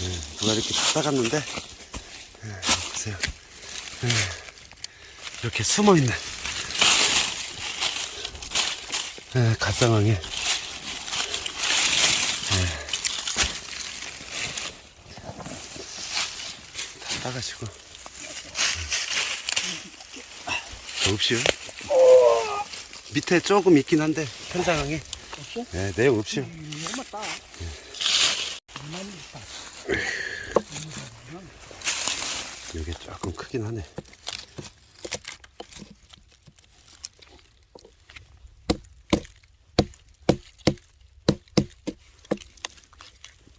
예, 누가 이렇게 따갔는데 예, 보세요. 예, 이렇게 숨어 있는 예, 갓상황에 예. 다 따가시고 더 없이요? 밑에 조금 있긴 한데 편상황에? 네, 내용 없이요. 너무 따. 많이 따. 여기 조금 크긴 하네.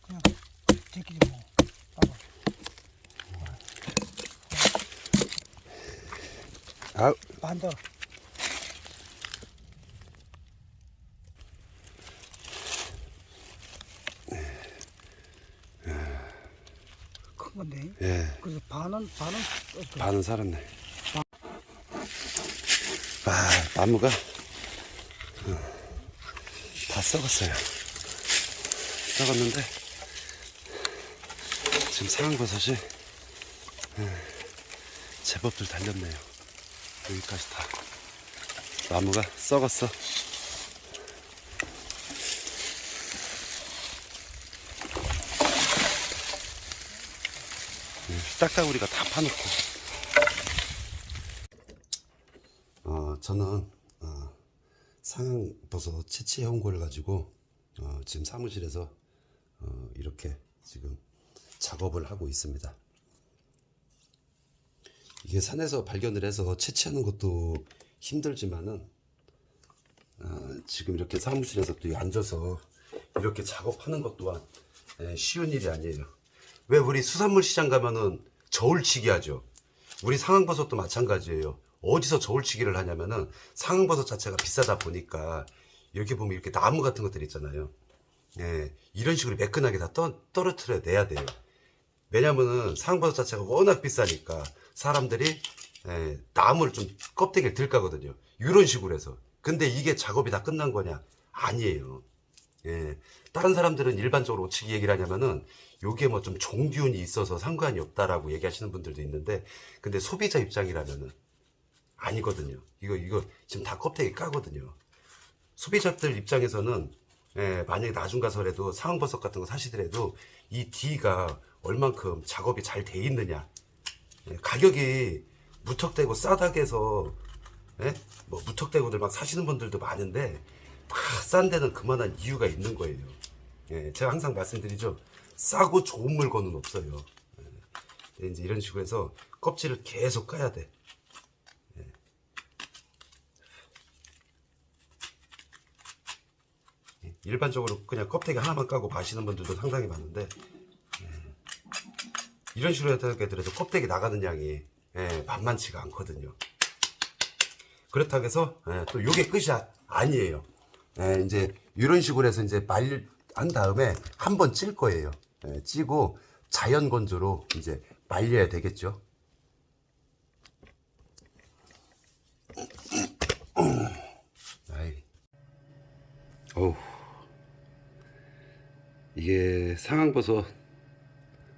그냥 제끼리 뭐 따봐. 아, 반대. 큰 건데. 예, 그래서 반은 반은? 반은 살았네. 아, 나무가 어, 다 썩었어요. 썩었는데 지금 상황버섯이 예, 제법들 달렸네요. 여기까지 다 나무가 썩었어. 딱따구리가 다 파놓고. 어, 저는 어, 상황버섯 채취 연구를 가지고 어, 지금 사무실에서 어, 이렇게 지금 작업을 하고 있습니다. 이게 산에서 발견을 해서 채취하는 것도 힘들지만은 어, 지금 이렇게 사무실에서 또 앉아서 이렇게 작업하는 것 또한 예, 쉬운 일이 아니에요. 왜 우리 수산물 시장 가면은 저울치기 하죠. 우리 상황버섯도 마찬가지예요. 어디서 저울치기를 하냐면은 상황버섯 자체가 비싸다 보니까 여기 보면 이렇게 나무 같은 것들 있잖아요. 예, 이런 식으로 매끈하게 다 떠, 떨어뜨려 내야 돼요. 왜냐면은 상황버섯 자체가 워낙 비싸니까 사람들이 예, 나무를 좀 껍데기를 들 까거든요. 이런 식으로 해서. 근데 이게 작업이 다 끝난 거냐? 아니에요. 예, 다른 사람들은 일반적으로 어떻게 얘기를 하냐면은 요게 뭐 좀 종균이 있어서 상관이 없다라고 얘기하시는 분들도 있는데 근데 소비자 입장이라면은 아니거든요. 이거 이거 지금 다 껍데기 까거든요. 소비자들 입장에서는 예, 만약에 나중 가서라도 상황버섯 같은 거 사시더라도 이 D가 얼만큼 작업이 잘 돼 있느냐 예, 가격이 무턱대고 싸다게 해서 예? 뭐 무턱대고들 막 사시는 분들도 많은데 막 싼 데는 그만한 이유가 있는 거예요. 예, 제가 항상 말씀드리죠. 싸고 좋은 물건은 없어요. 예, 이제 이런 식으로 해서 껍질을 계속 까야 돼. 예. 예, 일반적으로 그냥 껍데기 하나만 까고 마시는 분들도 상당히 많은데 예, 이런 식으로 해도 껍데기 나가는 양이 예, 만만치가 않거든요. 그렇다고 해서 예, 또 요게 끝이 아- 아니에요. 예, 이제 이런 식으로 해서 이제 말한 다음에 한 번 찔 거예요. 예, 찌고 자연 건조로 이제 말려야 되겠죠. 아이. 어우. 이게 상황버섯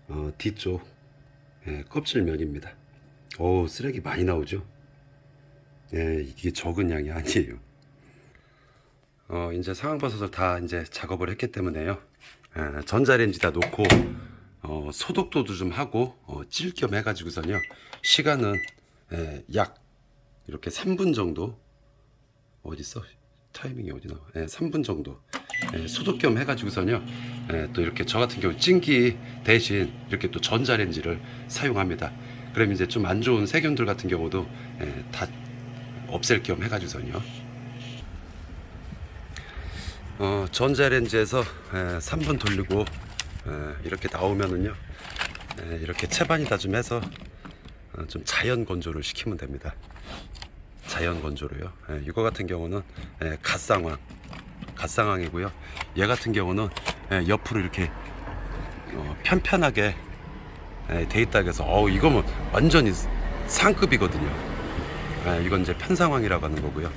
어, 뒤쪽 예, 껍질면입니다. 어우 쓰레기 많이 나오죠. 예, 이게 적은 양이 아니에요. 어, 이제 상황버섯을 다 이제 작업을 했기 때문에요. 예, 전자레인지다 놓고 어, 소독도 좀 하고 어, 찔겸 해가지고서요. 시간은 예, 약 이렇게 3분 정도 어디 있어? 타이밍이 어디 나와? 예, 3분 정도 예, 소독 겸 해가지고서요. 예, 또 이렇게 저 같은 경우 찜기 대신 이렇게 또 전자레인지를 사용합니다. 그럼 이제 좀 안 좋은 세균들 같은 경우도 예, 다 없앨 겸 해가지고서요. 어, 전자레인지에서 에, 3분 돌리고 에, 이렇게 나오면은요 에, 이렇게 채반이다 좀 해서 어, 좀 자연 건조를 시키면 됩니다. 자연 건조로요. 에, 이거 같은 경우는 에, 갓상황 갓상황이고요. 얘 같은 경우는 에, 옆으로 이렇게 어, 편편하게 에, 돼 있다 해서 어우 이거면 완전히 상급이거든요. 예, 이건 이제 편상황이라고 하는 거고요.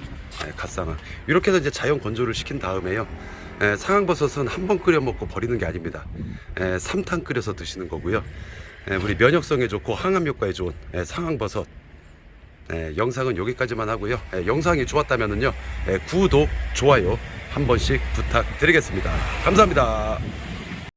예, 갓상황. 이렇게 해서 이제 자연 건조를 시킨 다음에요. 에, 상황버섯은 한 번 끓여 먹고 버리는 게 아닙니다. 에, 3탄 끓여서 드시는 거고요. 에, 우리 면역성에 좋고 항암 효과에 좋은 에, 상황버섯. 에, 영상은 여기까지만 하고요. 에, 영상이 좋았다면은요, 에, 구독, 좋아요 한 번씩 부탁드리겠습니다. 감사합니다.